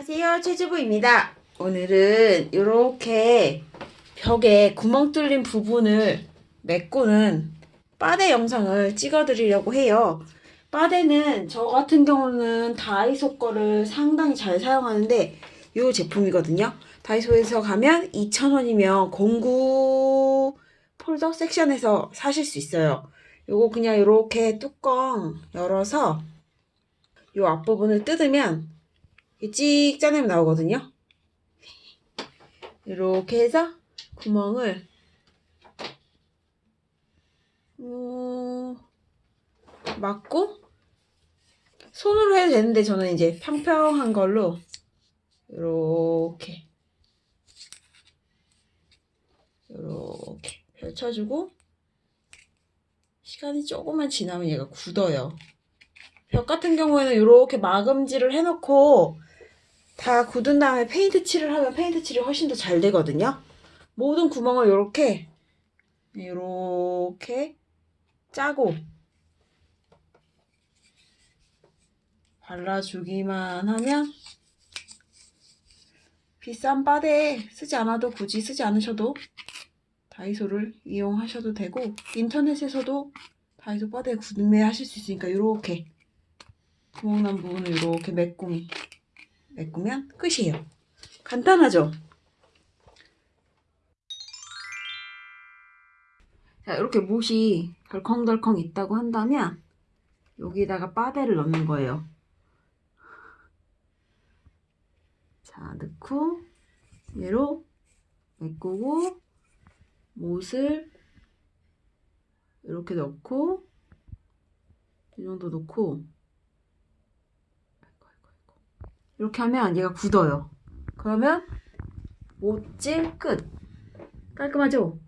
안녕하세요 최주부입니다. 오늘은 이렇게 벽에 구멍 뚫린 부분을 메꾸는 빠데 영상을 찍어 드리려고 해요. 빠데는 저 같은 경우는 다이소 거를 상당히 잘 사용하는데 이 제품이거든요. 다이소에서 가면 2,000원이면 공구 폴더 섹션에서 사실 수 있어요. 요거 그냥 이렇게 뚜껑 열어서 요 앞부분을 뜯으면 찍 짜내면 나오거든요. 이렇게 해서 구멍을 어, 막고 손으로 해도 되는데 저는 이제 평평한 걸로 이렇게 이렇게 펼쳐주고 시간이 조금만 지나면 얘가 굳어요. 벽 같은 경우에는 이렇게 마감질을 해놓고 다 굳은 다음에 페인트 칠을 하면 페인트 칠이 훨씬 더 잘 되거든요. 모든 구멍을 이렇게 이렇게 짜고 발라주기만 하면 비싼 빠데 쓰지 않아도 굳이 쓰지 않으셔도 다이소를 이용하셔도 되고 인터넷에서도 다이소 바데 구매하실 수 있으니까 이렇게 구멍난 부분을 이렇게 메꾸미 메꾸면 끝이에요. 간단하죠? 자, 이렇게 못이 덜컹덜컹 있다고 한다면 여기다가 바데를 넣는 거예요. 자, 넣고 얘로 메꾸고 못을 이렇게 넣고 이 정도 넣고 이렇게 하면 얘가 굳어요. 그러면 못질 끝. 깔끔하죠?